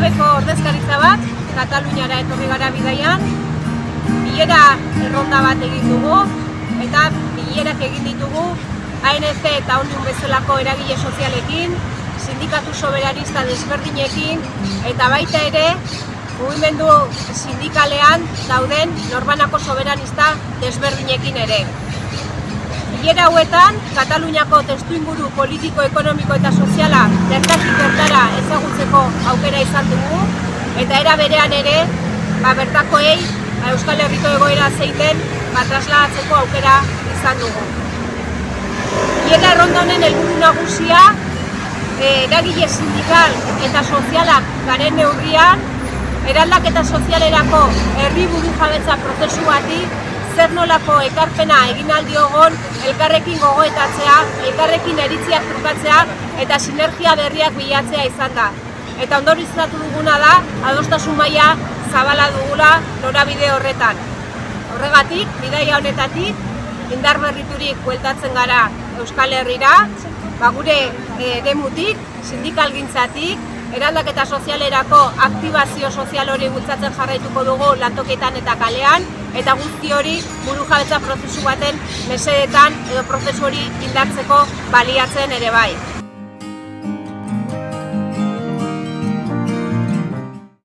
bilera bat, Kataluniara etorri gara bidaian, bilera erronda bat egin dugu, eta bilerak egin ditugu ANC eta Ondiun bezalako eragile sozialekin, sindikatu soberanista desberdinekin, eta baita ere, mugimendu sindikalean dauden norbanako soberanista desberdinekin ere. Bilera hauetan, Kataluniako testu inguru politiko, ekonomiko eta soziala bertatik aukera izan dugu, eta era berean ere, ba, bertakoei ba, Euskal Herriko egoera zeiten ba, trasladatzeko aukera izan dugu. Bilera erronda honen helburu nagusia, eh, eragile sindikal eta sozialak garen neurrian, eraldaketa sozialerako herri buru jabetza prozesu bati zer nolako ekarpena egin aldiogon elkarrekin gogoetatzea, elkarrekin eritziak trukatzea eta sinergia berriak bilatzea izan da. Eta ondorizatu duguna da, adostasun maila zabala dugula norabide horretan. Horregatik, bidaia honetatik, indar berriturik bueltatzen gara Euskal Herrira, ba gure eremutik, sindikalgintzatik, eraldaketa sozialerako aktibazio sozial hori bultzatzen jarraituko dugu lantoketan eta kalean, eta guzti hori buru jabetza prozesu baten mesedetan edo prozesu hori indartzeko baliatzen ere bai.